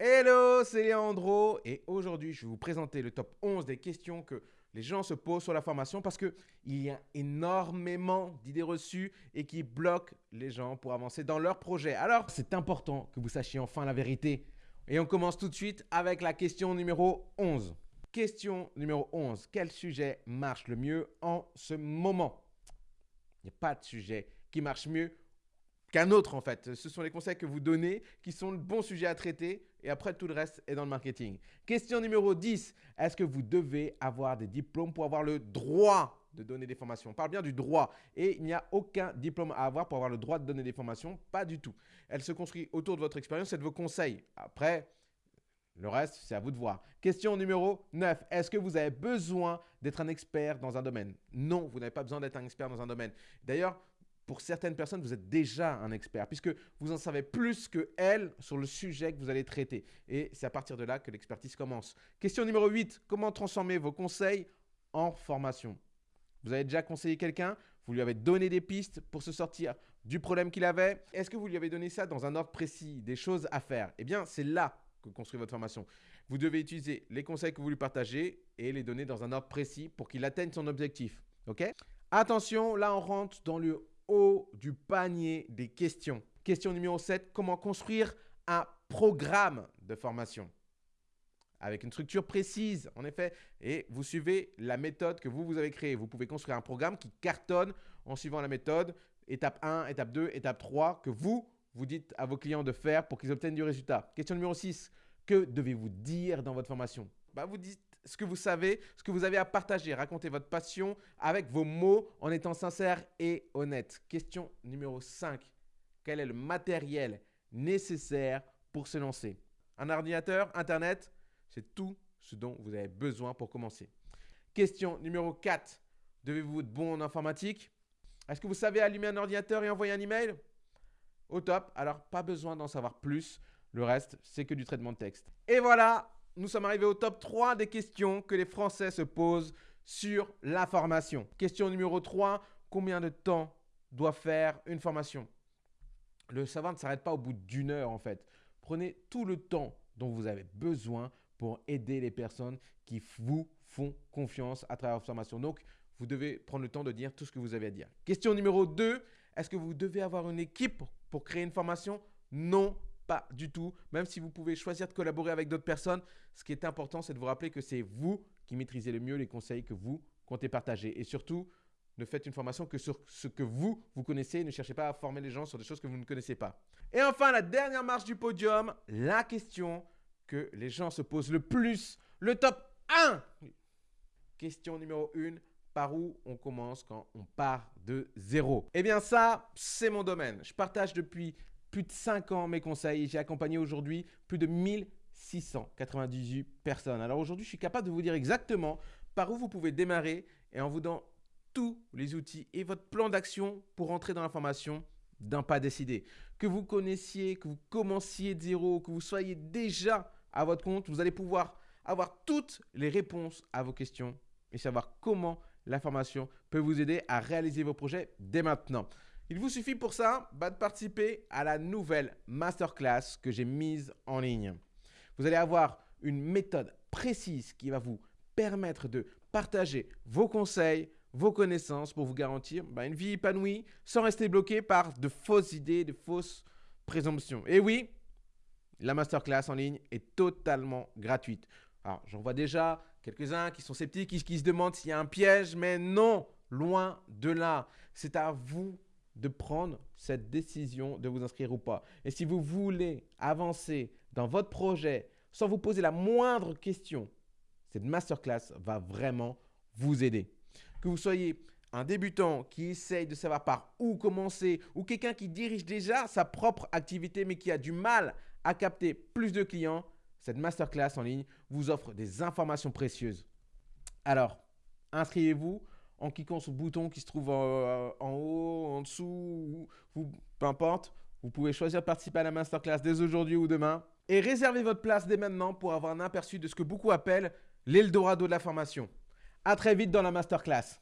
Hello, c'est Leandro et aujourd'hui je vais vous présenter le top 11 des questions que les gens se posent sur la formation parce qu'il y a énormément d'idées reçues et qui bloquent les gens pour avancer dans leur projet. Alors, c'est important que vous sachiez enfin la vérité. Et on commence tout de suite avec la question numéro 11. Question numéro 11. Quel sujet marche le mieux en ce moment? Il n'y a pas de sujet qui marche mieux qu'un autre en fait. Ce sont les conseils que vous donnez qui sont le bon sujet à traiter et après tout le reste est dans le marketing. Question numéro 10. Est-ce que vous devez avoir des diplômes pour avoir le droit de donner des formations? On parle bien du droit et il n'y a aucun diplôme à avoir pour avoir le droit de donner des formations, pas du tout. Elle se construit autour de votre expérience et de vos conseils. Après, le reste, c'est à vous de voir. Question numéro 9. Est-ce que vous avez besoin d'être un expert dans un domaine? Non, vous n'avez pas besoin d'être un expert dans un domaine. D'ailleurs, pour certaines personnes, vous êtes déjà un expert puisque vous en savez plus que elles sur le sujet que vous allez traiter. Et c'est à partir de là que l'expertise commence. Question numéro 8. Comment transformer vos conseils en formation? Vous avez déjà conseillé quelqu'un? Vous lui avez donné des pistes pour se sortir du problème qu'il avait? Est-ce que vous lui avez donné ça dans un ordre précis, des choses à faire? Eh bien, c'est là que construit votre formation. Vous devez utiliser les conseils que vous lui partagez et les donner dans un ordre précis pour qu'il atteigne son objectif. OK? Attention, là on rentre dans le haut du panier des questions. Question numéro 7, comment construire un programme de formation? Avec une structure précise, en effet, et vous suivez la méthode que vous, vous avez créée. Vous pouvez construire un programme qui cartonne en suivant la méthode, étape 1, étape 2, étape 3, que vous, vous dites à vos clients de faire pour qu'ils obtiennent du résultat. Question numéro 6, que devez-vous dire dans votre formation? Bah, Vous dites ce que vous savez, ce que vous avez à partager. Racontez votre passion avec vos mots en étant sincère et honnête. Question numéro 5. Quel est le matériel nécessaire pour se lancer? Un ordinateur, Internet, c'est tout ce dont vous avez besoin pour commencer. Question numéro 4. Devez-vous être bon en informatique? Est-ce que vous savez allumer un ordinateur et envoyer un email? Au top. Alors, pas besoin d'en savoir plus. Le reste, c'est que du traitement de texte. Et voilà, nous sommes arrivés au top 3 des questions que les Français se posent sur la formation. Question numéro 3, combien de temps doit faire une formation? Le savoir ne s'arrête pas au bout d'une heure en fait. Prenez tout le temps dont vous avez besoin pour aider les personnes qui vous font confiance à travers votre formation. Donc, vous devez prendre le temps de dire tout ce que vous avez à dire. Question numéro 2, est-ce que vous devez avoir une équipe pour créer une formation? Non, pas du tout. Même si vous pouvez choisir de collaborer avec d'autres personnes, ce qui est important, c'est de vous rappeler que c'est vous qui maîtrisez le mieux les conseils que vous comptez partager. Et surtout, ne faites une formation que sur ce que vous, vous connaissez. Ne cherchez pas à former les gens sur des choses que vous ne connaissez pas. Et enfin, la dernière marche du podium, la question que les gens se posent le plus, le top 1. Question numéro 1. Par où on commence quand on part de zéro? Eh bien ça, c'est mon domaine. Je partage depuis plus de 5 ans mes conseils. J'ai accompagné aujourd'hui plus de 1698 personnes. Alors aujourd'hui, je suis capable de vous dire exactement par où vous pouvez démarrer et en vous donnant tous les outils et votre plan d'action pour entrer dans la formation d'un pas décidé. Que vous connaissiez, que vous commenciez de zéro, que vous soyez déjà à votre compte, vous allez pouvoir avoir toutes les réponses à vos questions et savoir comment la formation peut vous aider à réaliser vos projets dès maintenant. Il vous suffit pour ça bah, de participer à la nouvelle masterclass que j'ai mise en ligne. Vous allez avoir une méthode précise qui va vous permettre de partager vos conseils, vos connaissances pour vous garantir bah, une vie épanouie sans rester bloqué par de fausses idées, de fausses présomptions. Et oui, la masterclass en ligne est totalement gratuite. Alors, j'en vois déjà quelques-uns qui sont sceptiques, qui, qui se demandent s'il y a un piège, mais non, loin de là. C'est à vous de prendre cette décision de vous inscrire ou pas. Et si vous voulez avancer dans votre projet sans vous poser la moindre question, cette masterclass va vraiment vous aider. Que vous soyez un débutant qui essaye de savoir par où commencer ou quelqu'un qui dirige déjà sa propre activité mais qui a du mal à capter plus de clients, cette masterclass en ligne vous offre des informations précieuses. Alors, inscrivez-vous en cliquant sur le bouton qui se trouve en, haut, en dessous, ou, peu importe. Vous pouvez choisir de participer à la masterclass dès aujourd'hui ou demain. Et réservez votre place dès maintenant pour avoir un aperçu de ce que beaucoup appellent l'Eldorado de la formation. À très vite dans la masterclass.